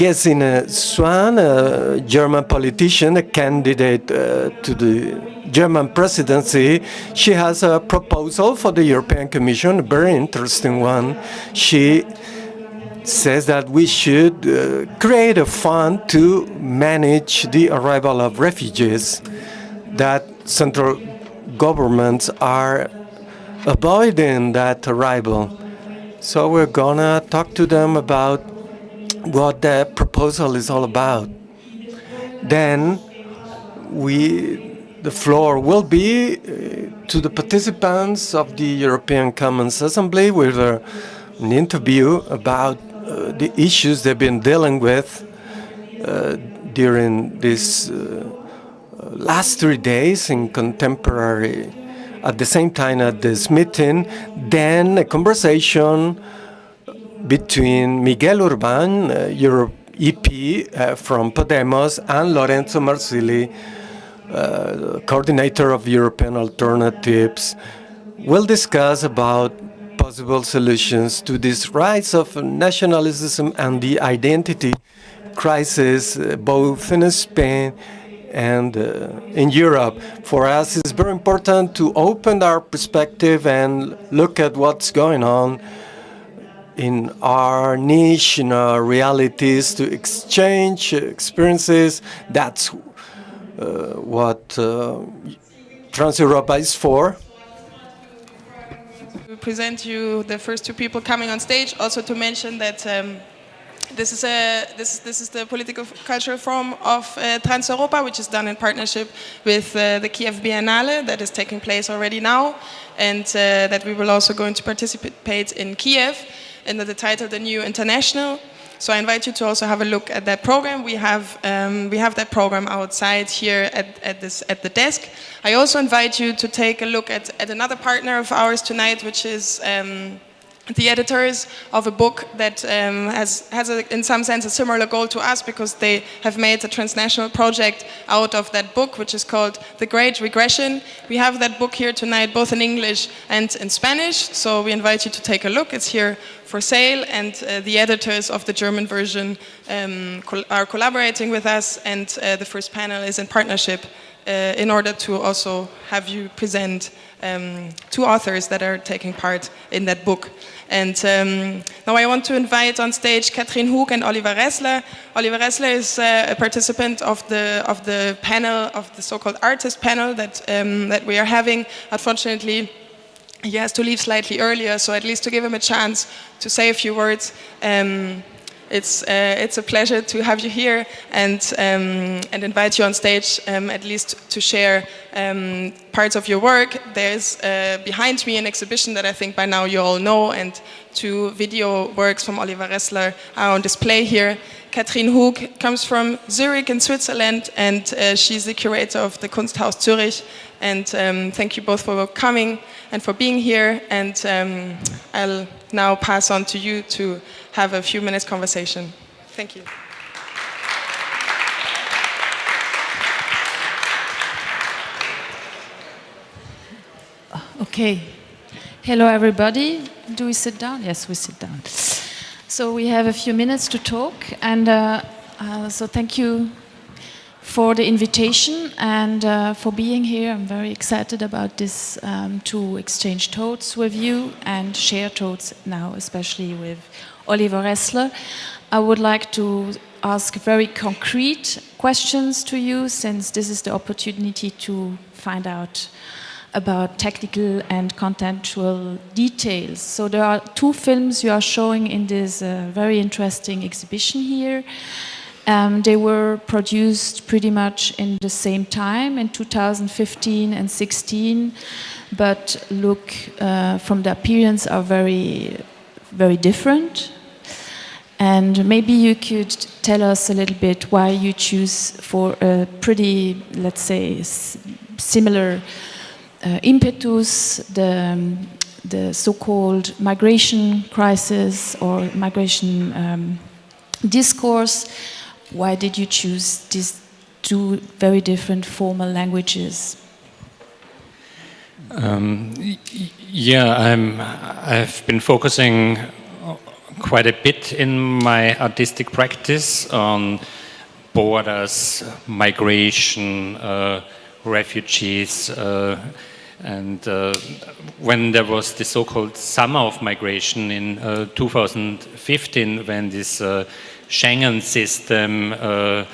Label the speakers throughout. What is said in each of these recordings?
Speaker 1: Gesine Schwan, a German politician, a candidate uh, to the German presidency, she has a proposal for the European Commission, a very interesting one. She says that we should uh, create a fund to manage the arrival of refugees that central governments are avoiding that arrival. So we're gonna talk to them about what the proposal is all about. Then we, the floor will be uh, to the participants of the European Commons Assembly with uh, an interview about uh, the issues they've been dealing with uh, during these uh, last three days in contemporary at the same time at this meeting, then a conversation between Miguel Urban, uh, Europe EP uh, from Podemos, and Lorenzo Marsili, uh, coordinator of European Alternatives, will discuss about possible solutions to this rise of nationalism and the identity crisis uh, both in Spain and uh, in Europe. For us, it's very important to open our perspective and look at what's going on in our niche, in our realities, to exchange experiences. That's uh, what uh, Trans-Europa is for.
Speaker 2: To present you the first two people coming on stage, also to mention that um, this is, a, this, this is the political cultural forum of uh, Trans-Europa, which is done in partnership with uh, the Kiev Biennale that is taking place already now, and uh, that we will also going to participate in Kiev under the title The New International. So I invite you to also have a look at that program. We have, um, we have that program outside here at, at, this, at the desk. I also invite you to take a look at, at another partner of ours tonight, which is um, the editors of a book that um, has, has a, in some sense a similar goal to us because they have made a transnational project out of that book which is called The Great Regression. We have that book here tonight both in English and in Spanish so we invite you to take a look. It's here for sale and uh, the editors of the German version um, col are collaborating with us and uh, the first panel is in partnership uh, in order to also have you present um, two authors that are taking part in that book. And um, now I want to invite on stage Katrin Hoek and Oliver Ressler. Oliver Ressler is uh, a participant of the, of the panel, of the so-called artist panel that, um, that we are having. Unfortunately, he has to leave slightly earlier, so at least to give him a chance to say a few words. Um, it's, uh, it's a pleasure to have you here and, um, and invite you on stage um, at least to share um, parts of your work. There's uh, behind me an exhibition that I think by now you all know and two video works from Oliver Ressler are on display here. Katrin Hug comes from Zurich in Switzerland and uh, she's the curator of the Kunsthaus Zürich and um, thank you both for coming and for being here and um, I'll now pass on to you to have a few minutes conversation. Thank you.
Speaker 3: Okay. Hello, everybody. Do we sit down? Yes, we sit down. So we have a few minutes to talk, and uh, uh, so thank you for the invitation and uh, for being here. I'm very excited about this um, to exchange thoughts with you and share thoughts now, especially with Oliver Ressler. I would like to ask very concrete questions to you since this is the opportunity to find out about technical and contextual details. So there are two films you are showing in this uh, very interesting exhibition here. Um, they were produced pretty much in the same time in 2015 and 16, but look uh, from the appearance are very, very different. And maybe you could tell us a little bit why you choose for a pretty, let's say, similar uh, impetus, the, um, the so-called migration crisis or migration um, discourse. Why did you choose these two very different formal languages?
Speaker 4: Um, yeah, I'm, I've been focusing quite a bit in my artistic practice on borders, migration, uh, refugees, uh, and uh, when there was the so-called summer of migration in uh, 2015, when this uh, Schengen system uh,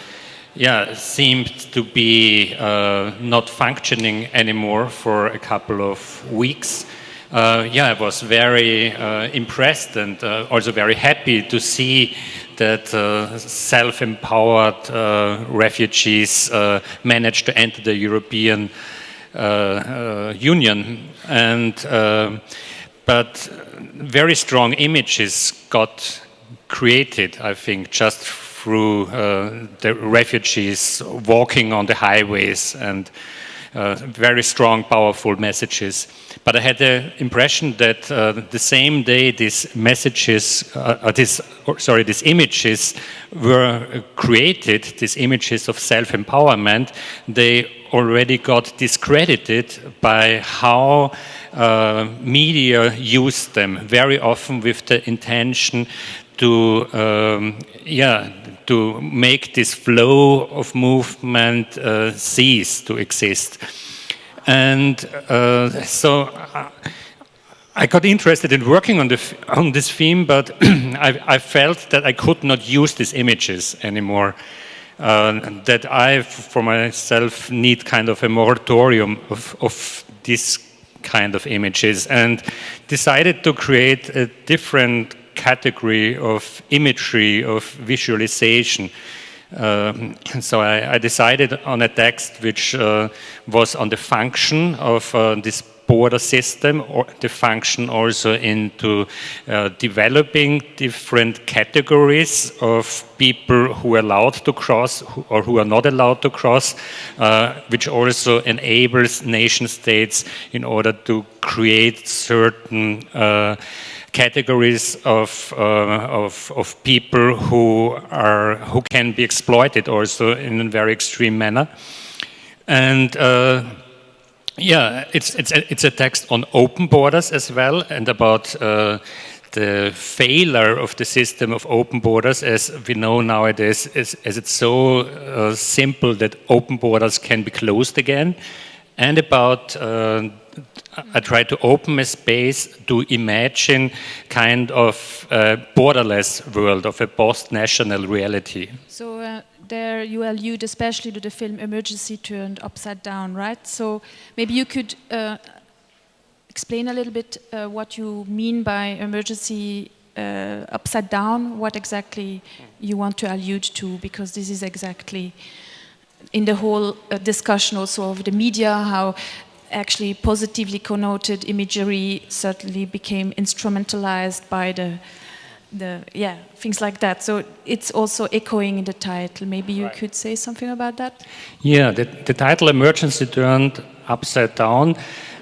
Speaker 4: yeah, seemed to be uh, not functioning anymore for a couple of weeks. Uh, yeah, I was very impressed and also very happy to see that self-empowered refugees managed to enter the European uh, uh, union, and uh, but very strong images got created, I think, just through the refugees walking on the highways and uh, very strong, powerful messages. But I had the impression that uh, the same day these messages, uh, this, sorry, these images were created, these images of self-empowerment, they already got discredited by how uh, media used them, very often with the intention to, um, yeah, to make this flow of movement uh, cease to exist. And uh, so I got interested in working on, the, on this theme, but I, I, felt that I could not use these images anymore. Uh, that I, for myself, need kind of a moratorium of, of this kind of images and decided to create a different category of imagery, of visualization. Um, so I, I, decided on a text which uh, was on the function of uh, this border system, or the function also into uh, developing different categories of people who are allowed to cross or who are not allowed to cross, uh, which also enables nation states in order to create certain uh, categories of, uh, of, of, people who, are, who can be exploited also in a very extreme manner. And uh, yeah, it's, it's, a, it's a text on open borders as well and about uh, the failure of the system of open borders as we know nowadays as, as it's so uh, simple that open borders can be closed again and about uh, I try to open a space to imagine kind of borderless world of a post-national reality.
Speaker 3: So uh, there you allude especially to the film Emergency Turned Upside Down, right? So maybe you could uh, explain a little bit uh, what you mean by emergency uh, upside down, what exactly you want to allude to, because this is exactly in the whole uh, discussion also of the media, how actually positively connoted imagery certainly became instrumentalized by the the yeah things like that. So it's also echoing in the title. Maybe you right. could say something about that?
Speaker 4: Yeah the, the title emergency turned upside down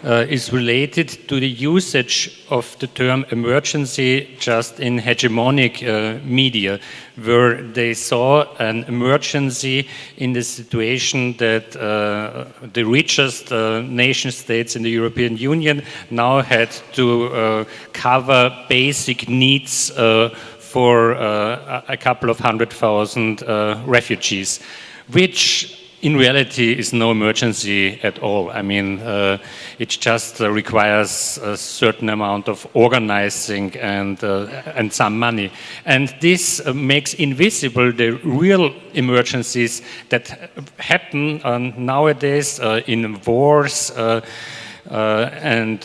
Speaker 4: uh, is related to the usage of the term emergency just in hegemonic uh, media, where they saw an emergency in the situation that uh, the richest uh, nation states in the European Union now had to uh, cover basic needs uh, for a couple of hundred thousand refugees, which in reality is no emergency at all. I mean, uh, it just uh, requires a certain amount of organizing and, uh, and some money. And this uh, makes invisible the real emergencies that happen uh, nowadays uh, in wars and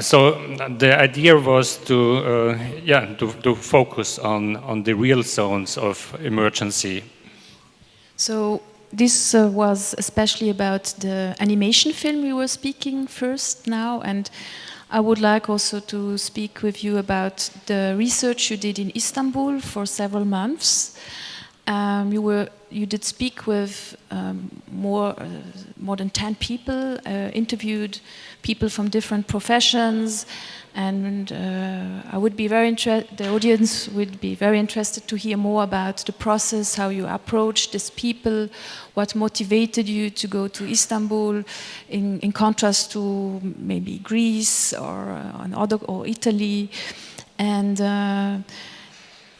Speaker 4: so the idea was to, yeah, to, to, focus on, on the real zones of emergency.
Speaker 3: So this uh, was especially about the animation film we were speaking first now and I would like also to speak with you about the research you did in Istanbul for several months. Um, you were you did speak with um, more uh, more than 10 people, uh, interviewed people from different professions, And uh, I would be very interested, the audience would be very interested to hear more about the process, how you approached these people, what motivated you to go to Istanbul, in, in contrast to maybe Greece or, uh, or Italy. And uh,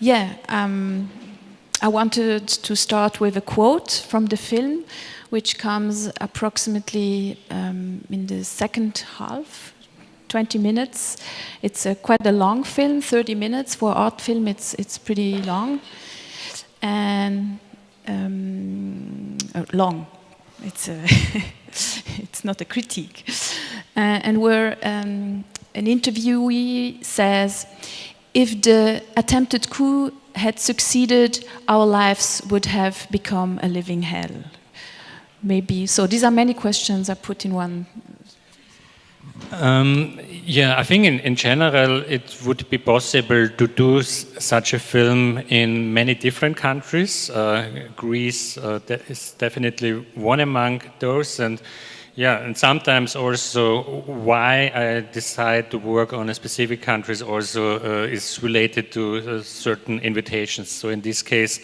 Speaker 3: yeah, um, I wanted to start with a quote from the film, which comes approximately um, in the second half, 20 minutes. It's a, quite a long film, 30 minutes. For art film, it's, it's pretty long. And um, uh, long. It's, a it's not a critique. Uh, and where um, an interviewee says, if the attempted coup had succeeded, our lives would have become a living hell. Maybe. So these are many questions I put in one.
Speaker 4: Um, yeah, I think in, in general it would be possible to do such a film in many different countries. Uh, Greece uh, is definitely one among those, and yeah, and sometimes also why I decide to work on a specific countries also uh, is related to uh, certain invitations. So in this case,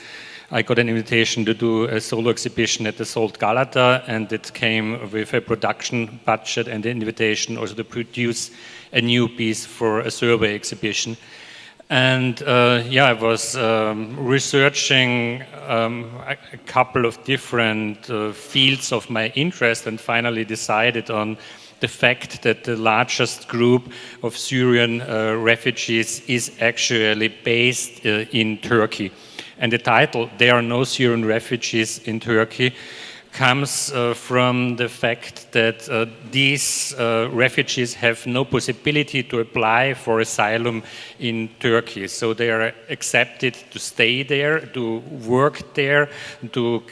Speaker 4: I got an invitation to do a solo exhibition at the Salt Galata and it came with a production budget and the invitation also to produce a new piece for a survey exhibition. And uh, yeah, I was um, researching um, a, a, couple of different uh, fields of my interest and finally decided on the fact that the largest group of Syrian uh, refugees is actually based uh, in Turkey. And the title, There Are No Syrian Refugees in Turkey, comes uh, from the fact that uh, these uh, refugees have no possibility to apply for asylum in Turkey. So they are accepted to stay there, to work there, to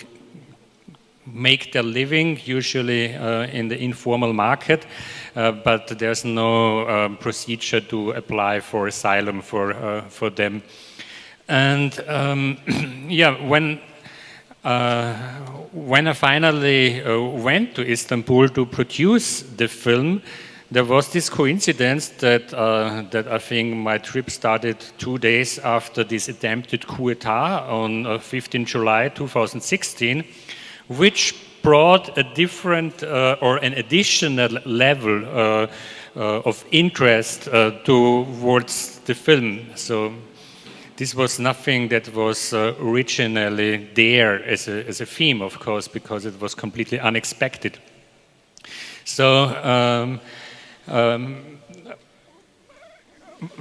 Speaker 4: make their living, usually uh, in the informal market, uh, but there's no um, procedure to apply for asylum for, uh, for them. And um, yeah, when uh, when I finally uh, went to Istanbul to produce the film, there was this coincidence that, uh, that I think my trip started two days after this attempted coup d'etat on uh, 15 July 2016, which brought a different uh, or an additional level uh, of interest towards the film. So this was nothing that was uh, originally there as a, as a theme, of course, because it was completely unexpected. So, um, um,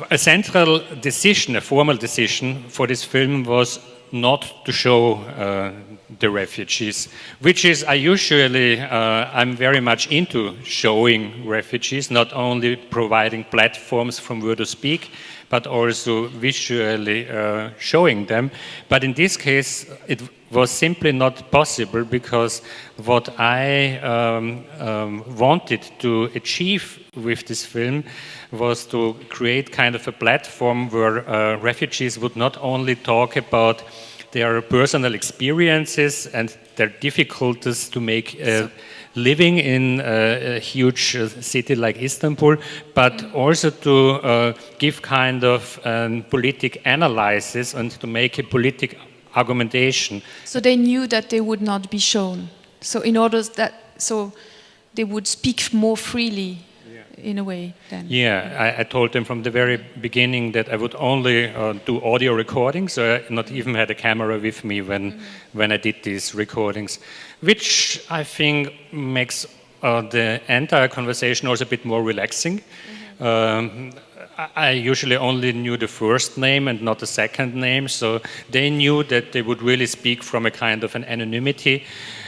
Speaker 4: a central decision, a formal decision for this film was not to show uh, the refugees, which is I usually, uh, I'm very much into showing refugees, not only providing platforms from where to speak, but also visually uh, showing them. But in this case, it was simply not possible because what I um, um, wanted to achieve with this film was to create kind of a platform where uh, refugees would not only talk about their personal experiences and their difficulties to make uh, living in a, a huge uh, city like Istanbul, but also to uh, give kind of um, politic analysis and to make a politic argumentation.
Speaker 3: So they knew that they would not be shown. So in order that, so they would speak more freely in a way then.
Speaker 4: Yeah, I, I, told them from the very beginning that I would only uh, do audio recordings, so I not even had a camera with me when, mm -hmm. when I did these recordings which I think makes uh, the entire conversation also a bit more relaxing. Mm -hmm. um, I usually only knew the first name and not the second name, so they knew that they would really speak from a kind of an anonymity,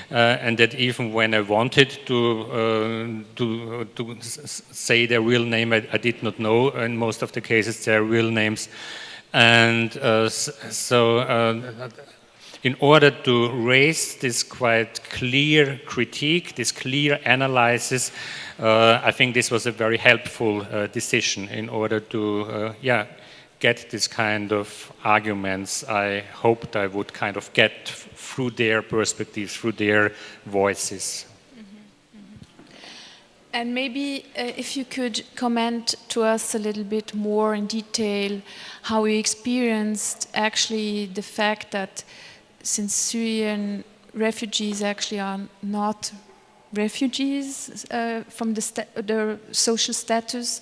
Speaker 4: and that even when I wanted to uh, to, to say their real name, I, I, did not know. In most of the cases their real names, and uh, so uh, in order to raise this quite clear critique, this clear analysis, uh, I think this was a very helpful uh, decision in order to, uh, yeah, get this kind of arguments I hoped I would kind of get through their perspectives, through their voices.
Speaker 3: Mm -hmm. And maybe uh, if you could comment to us a little bit more in detail how you experienced actually the fact that since Syrian refugees actually are not refugees uh, from the, the, social status,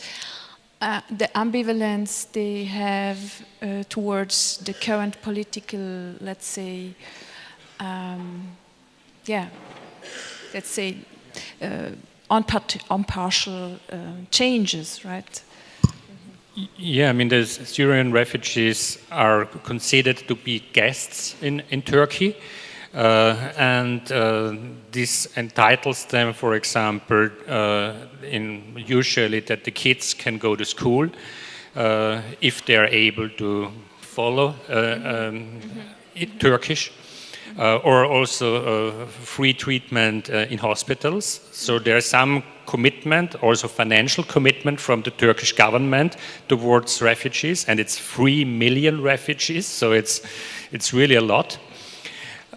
Speaker 3: uh, the ambivalence they have uh, towards the current political, let's say, um, yeah, let's say, uh, unpartial uh, changes, right?
Speaker 4: Yeah, I mean, the Syrian refugees are considered to be guests in, in Turkey. Uh, and uh, this entitles them, for example, uh, in usually that the kids can go to school uh, if they are able to follow uh, um, Turkish. Uh, or also free treatment in hospitals. So there's some commitment, also financial commitment from the Turkish government towards refugees, and it's three million refugees, so it's, it's really a lot.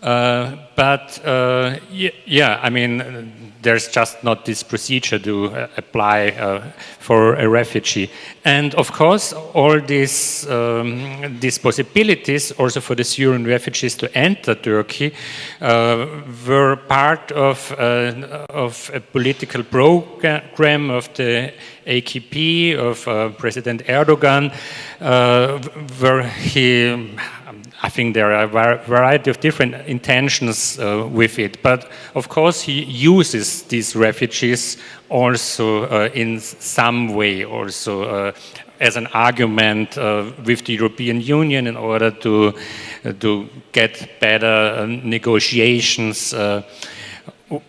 Speaker 4: Uh, but uh, yeah, I mean, there's just not this procedure to uh, apply for a refugee. And of course, all these, um, these possibilities also for the Syrian refugees to enter Turkey were part of, of a political program of the AKP, of President Erdogan, where he I think there are a variety of different intentions uh, with it. But of course, he uses these refugees also uh, in some way, also uh, as an argument uh, with the European Union in order to, uh, to get better uh, negotiations,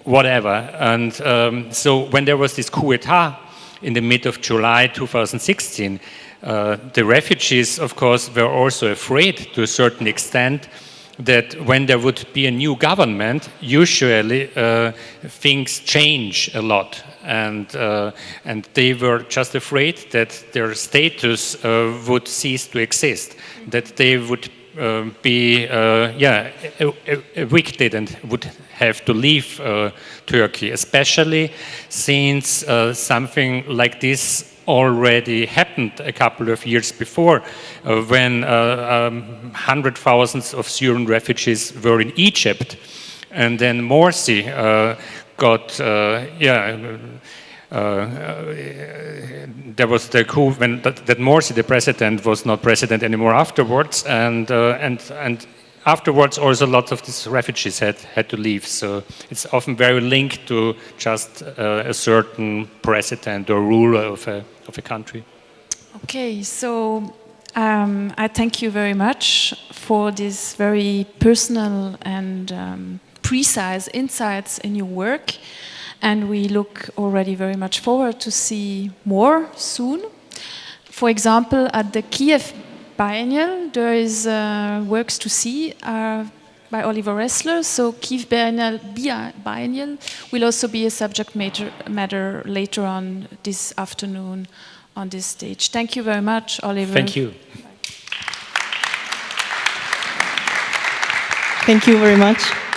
Speaker 4: whatever. And um, so when there was this coup d'etat in the mid of July 2016, uh, the refugees, of course, were also afraid to a certain extent that when there would be a new government, usually uh, things change a lot. And, uh, and they were just afraid that their status uh, would cease to exist, that they would be yeah, evicted and would have to leave Turkey, especially since something like this already happened a couple of years before uh, when uh, um, hundred thousands of Syrian refugees were in Egypt. And then Morsi uh, got, uh, yeah, uh, uh, there was the coup when that, that, Morsi, the president, was not president anymore afterwards, and and and afterwards also a lot of these refugees had, had to leave. So it's often very linked to just uh, a certain president or ruler of a, of a country.
Speaker 3: Okay, so um, I thank you very much for this very personal and um, precise insights in your work. And we look already very much forward to see more soon. For example, at the Kiev Biennial, there is uh, works to see uh, by Oliver Ressler. So Kiev Biennial, Biennial will also be a subject matter, matter later on this afternoon on this stage. Thank you very much, Oliver.
Speaker 4: Thank you.
Speaker 5: Thank you very much.